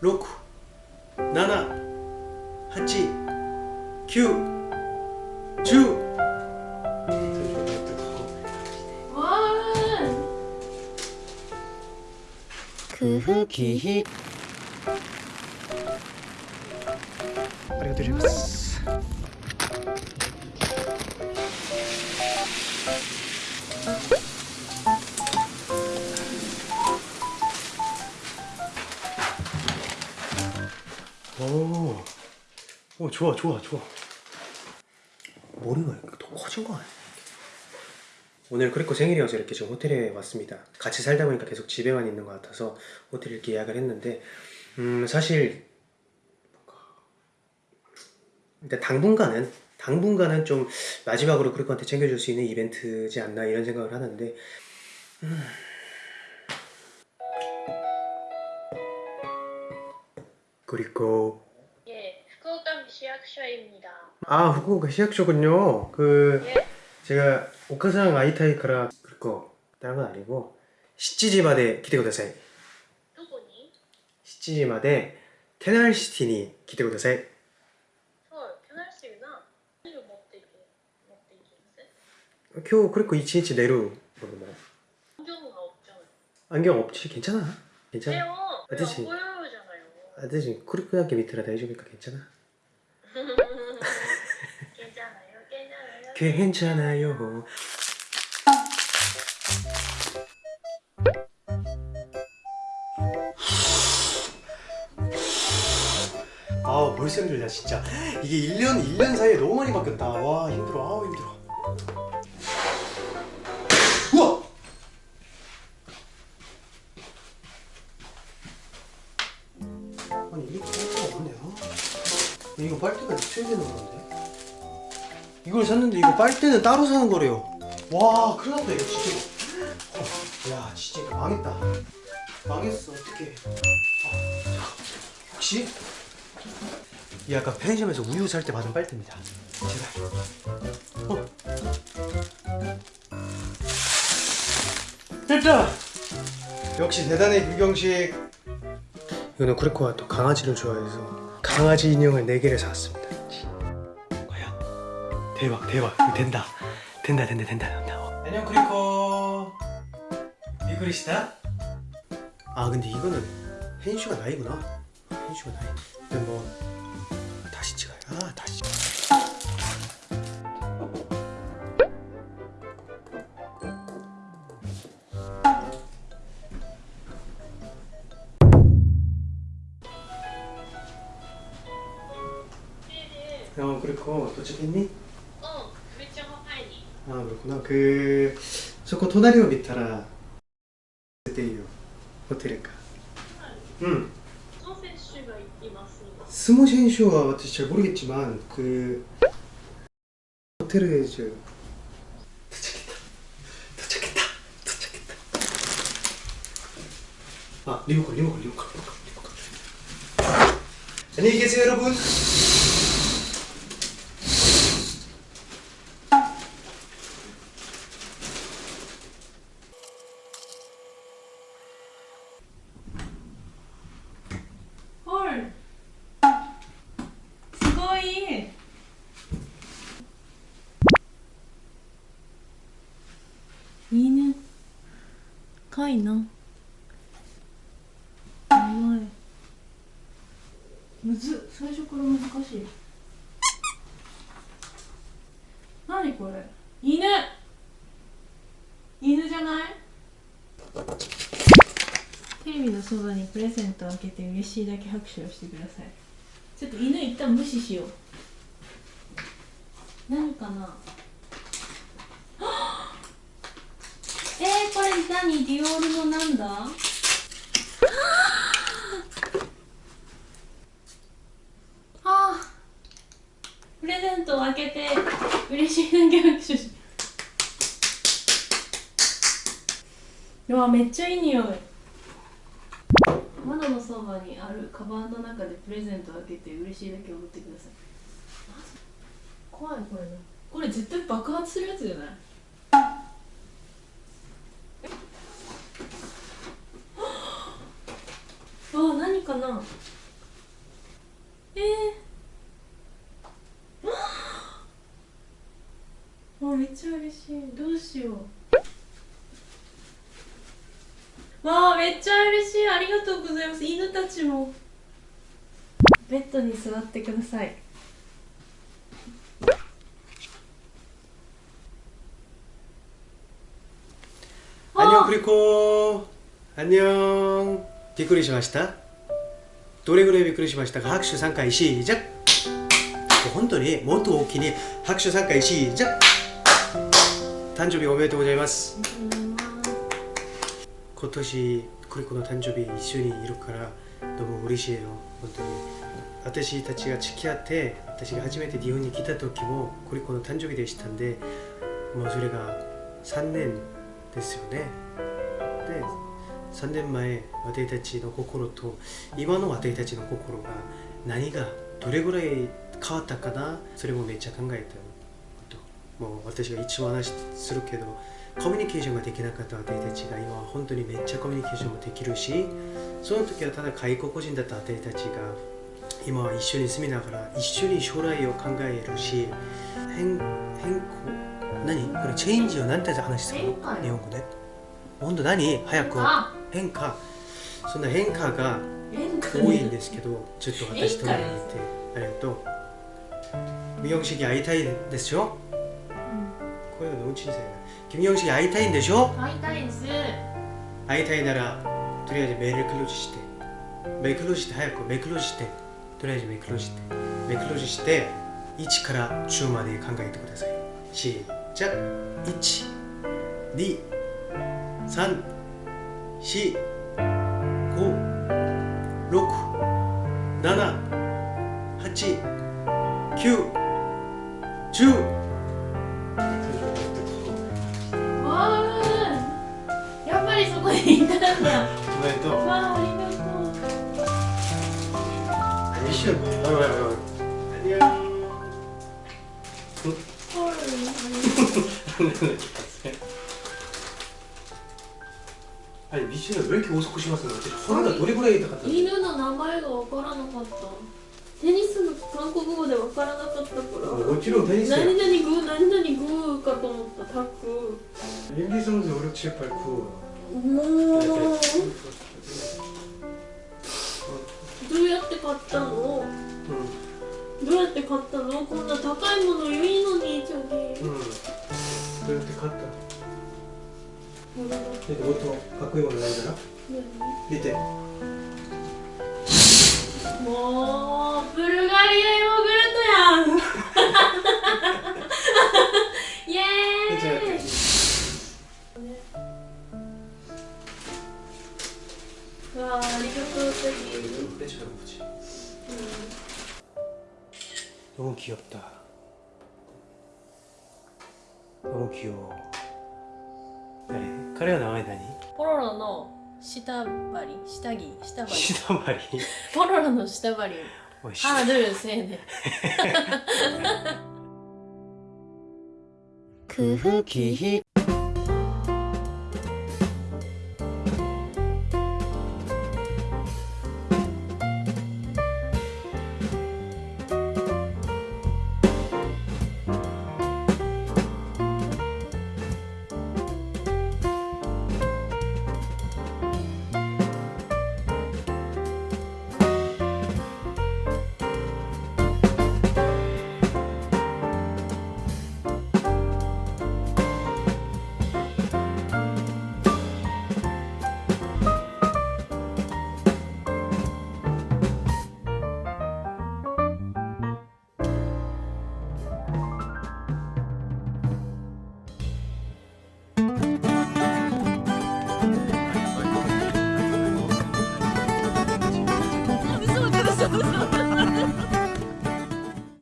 6 7 8 9 10空腹期。ありがとうございます 오 좋아 좋아 좋아. 머리가 더 커진 거 아니야? 오늘 크리코 생일이어서 이렇게 지금 호텔에 왔습니다. 같이 살다 보니까 계속 집에만 있는 것 같아서 호텔 이렇게 예약을 했는데 음 사실 일단 당분간은 당분간은 좀 마지막으로 크리코한테 챙겨줄 수 있는 이벤트지 않나 이런 생각을 하는데 음... 그리고 시학쇼입니다. 아, 후쿠오카 시학쇼군요. 그 예. 제가 오카상 아이타이크라 그거 다른 건 아니고 시치지마데 기대고 다사이. 누구니? 시치지마데 테날시티니 기대고 다사이. 나세 아, 먹대 이게. 먹대 이게. 교 그리고 이치이치 내루 모르나. 안경은 없잖아. 안경 없지. 괜찮아. 괜찮아. 아저씨. 아저씨 쿠리쿠나게 밑에라 대주니까 괜찮아. 괜찮아요. 괜찮아요. 아 벌써 힘들다 진짜. 이게 1년 1년 사이에 너무 많이 바뀌었다. 와 힘들어. 아우 힘들어. 우와! 아니 이게 빨대가 없네요. 이거 빨대가 있어야 되는 건데 이걸 샀는데 이거 빨대는 따로 사는 거래요. 와 큰일 났다 이거 진짜. 어, 야 진짜 이거 망했다. 망했어 어떡해. 아, 혹시? 이 아까 편의점에서 우유 살 때 받은 빨대입니다. 제발. 어. 됐다! 역시 대단해 규경식. 이거는 쿠리코가 또 강아지를 좋아해서 강아지 인형을 4개를 사왔습니다. 과연 대박 대박. 이거 된다. 된다 된다 된다. 된다. 안녕 쿠리코 미쿠리시다? 아 근데 이거는 헨슈가 나이구나. 헨슈가 나이. 근데 뭐 아, 다시 찍어요. 아 다시. 어 그리고 도착했니? 아 그렇구나. 그 저거 토나리오 미타라. 그때요. 호텔일까 응. 스모 센슈와 같이 잘 모르겠지만 그 호텔에 저 도착했다. 도착했다. 도착했다. 아 리모컨 리모컨 리모컨 리모컨. 안녕히 계세요 여러분. 犬かいな。やばい。むず最初から難しい。何これ。犬犬じゃない。テレビのそばにプレゼントを開けて嬉しいだけ拍手をしてください。ちょっと犬一旦無視しよう。何かなはっえー、これ何？ディオールのなんだ？あプレゼントを開けて嬉しいだけ拍手しうわめっちゃいい匂い。窓のそばにあるカバンの中でプレゼントを開けて嬉しいだけ踊ってください。怖いこれ。ねこれ絶対爆発するやつじゃないわあ何かなえー、あめっちゃ嬉しいどうしようわあめっちゃ嬉しいありがとうございます犬たちもベッドに座ってください 안녕 크리코 안녕 びっくりしました どれぐらいびっくりしましたか？拍手3回しじゃ本当にもっと大きに拍手3回しじゃ誕生日おめでとうございます。今年クリコの誕生日一緒にいるからどうも嬉しいよ。本当に。私たちが付き合って私が初めて日本に来た時もクリコの誕生日でしたんでもうそれが3年ですよね。で3年前私たちの心と今の私たちの心が何がどれぐらい変わったかなそれもめっちゃ考えたよ。本当もう私が一番話するけどコミュニケーションができなかった私たちが今は本当にめっちゃコミュニケーションもできるしその時はただ外国人だった私たちが今は一緒に住みながら一緒に将来を考えるし変変更何？これチェンジを何？て話するの日本語で本当何？早く。あ変化そんな変化が変化多いんですけどちょっと私と言ってありがとう김영식이会いたいでしょ声が너무小さいな김영식이会いたいんでしょ会いたいです会いたいならとりあえずメールクローズしてメールクローズして早くメールクローズしてとりあえずメールクローズしてメールクローズして1から10まで考えてください시작1 2 3 4四、五、六、七、八、九、十。やっぱりそこにいたんだ。おめでとう。わあ、ありがとう。一瞬、おいおいおい。何や。녕 아니 미션을 왜 이렇게 오석고 심었어요? 허리가 노래구라에 있다 犬の名前がわからなかったテニスの韓国語でわからなかったからもちろんテニスや何々グー何々グーかと思ったタック 1, 2, 3, 4, 5, 6, 7, 8, 9もうどうやって買ったの 응, どうやって買ったのこんな高いものいいのに저기 응. 그렇게 갔다 これだ 근데 뭐또 바꾸는 거 나오잖아 何 밑에 もうブルガリアヨーグルトやんイエーイ わあありがとうテギ 빼줘보지 너무 귀엽다 너무 귀여워 네, 彼らの間にポロロの下張り下着下張り下張りポロロの下張りハードルせえね。空気